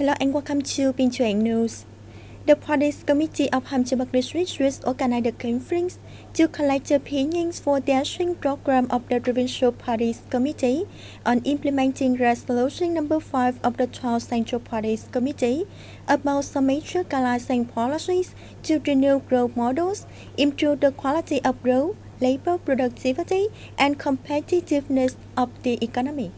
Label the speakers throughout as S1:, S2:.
S1: Hello and welcome to Binh Thuan News. The Parties Committee of Ham Chiang District Swiss organized a conference to collect opinions for the action program of the Provincial Parties Committee on implementing Resolution Number 5 of the 12 Central Parties Committee about some major guidelines and policies to renew growth models, improve the quality of growth, labor productivity, and competitiveness of the economy.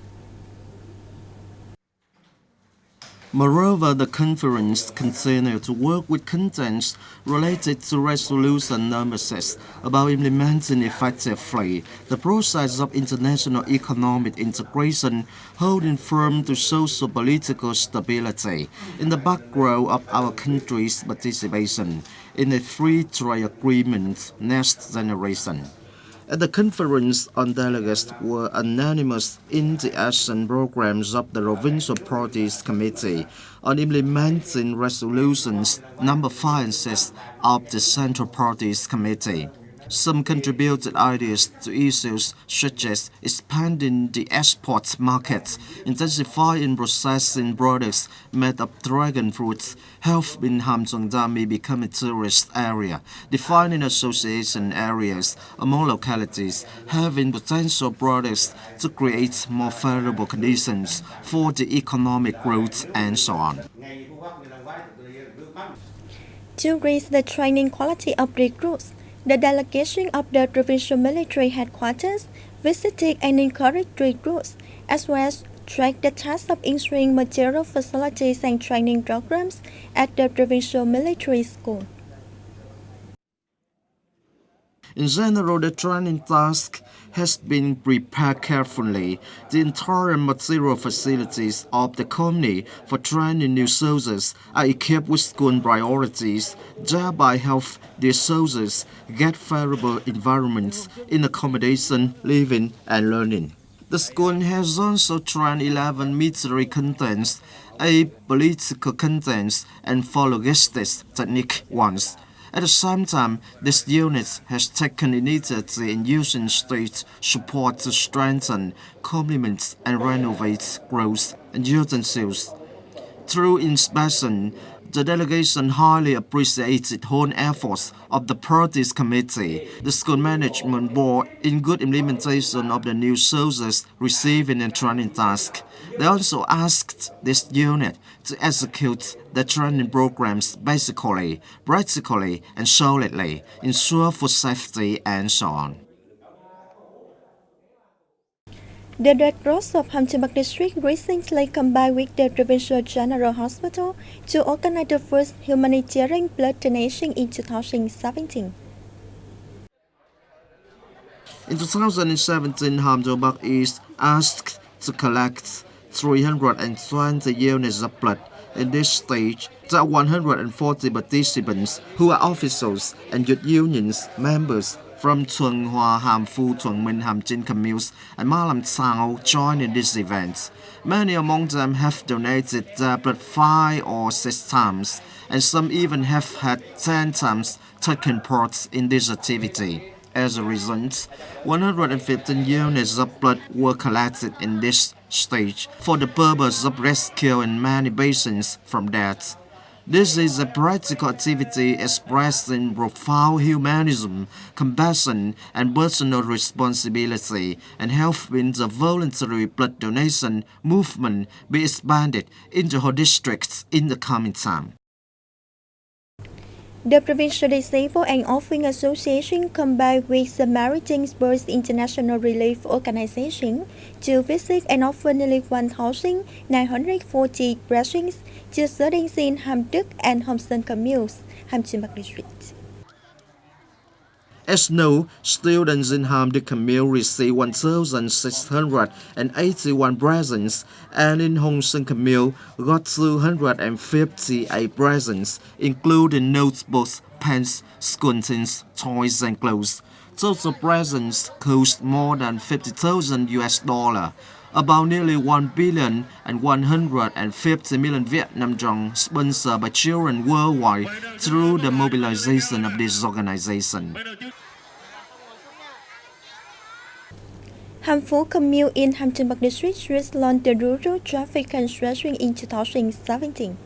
S2: Moreover, the conference continued to work with contents related to Resolution Number 6 about implementing effectively the process of international economic integration, holding firm to social-political stability in the background of our country's participation in the free trade agreement next generation. At the conference, on delegates were unanimous in the action programs of the Provincial Parties Committee on implementing resolutions number 5 and 6 of the Central Parties Committee. Some contributed ideas to issues such as expanding the export market, intensifying processing products made of dragon fruits, health in may become a tourist area, defining association areas among localities, having potential products to create more favorable conditions for the economic growth and so on.
S1: To raise the training quality of recruits, the delegation of the provincial military headquarters visited and encouraged recruits, as well as tracked the task of ensuring material facilities and training programs at the provincial military school.
S2: In general, the training task has been prepared carefully. The entire material facilities of the company for training new soldiers are equipped with school priorities, thereby help the soldiers get favorable environments in accommodation, living, and learning. The school has also trained 11 military contents, 8 political contents, and 4 logistics technique ones. At the same time, this unit has taken initiative in using state support to strengthen, complement, and renovate growth and utensils. Through inspection, the delegation highly appreciated the whole efforts of the parties committee, the school management board in good implementation of the new soldiers receiving and training task. They also asked this unit to execute the training programs basically, practically, and solidly, ensure for safety and so on.
S1: The Red of Ham Thuan Bac District recently combined with the Provincial General Hospital to organize the first humanitarian blood donation in 2017.
S2: In 2017, Ham Thuan Bac East asked to collect 320 units of blood. In this stage, there are 140 participants who are officials and youth unions members from Chung Hua Ham Phu Chung Minh Ham Chin communes and Malam Tsao join in this event. Many among them have donated their blood five or six times, and some even have had ten times taken part in this activity. As a result, 115 units of blood were collected in this stage for the purpose of rescuing many patients from death. This is a practical activity expressing profound humanism, compassion, and personal responsibility, and helping the voluntary blood donation movement be expanded into whole districts in the coming time.
S1: The Provincial Disabled and Orphan Association combined with the Maritime Birds International Relief Organization to visit and offer nearly 1,940 blessings to students in Ham Đức and Hong Son communes, Ham District.
S2: As no students in Ham Đức commune received 1,681 presents, and in Hong Son commune got 258 presents, including notebooks, pens, school things, toys, and clothes. Total presents cost more than 50,000 US dollar about nearly 1 billion and 150 million Vietnam dong sponsored by children worldwide through the mobilization of this organization.
S1: Harmful commute in Hampton District Street launched the rural traffic construction in 2017.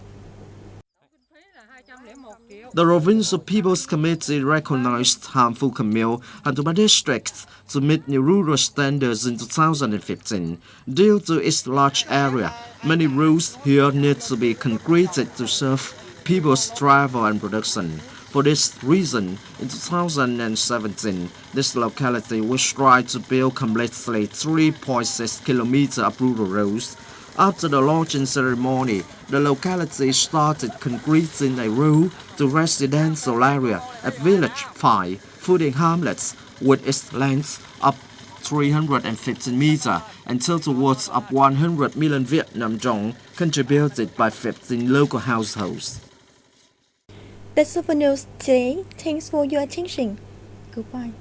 S2: The Provincial People's Committee recognized harmful commute and my districts to meet new rural standards in 2015. Due to its large area, many roads here need to be concreted to serve people's travel and production. For this reason, in 2017, this locality will strive to build completely 3.6 km of rural roads. After the launching ceremony, the locality started concreting a road to residential area at Village 5, Footing Hamlets, with its length of 315 meters and total worth of 100 million Vietnam dong contributed by 15 local households.
S1: That's all for news today. Thanks for your attention. Goodbye.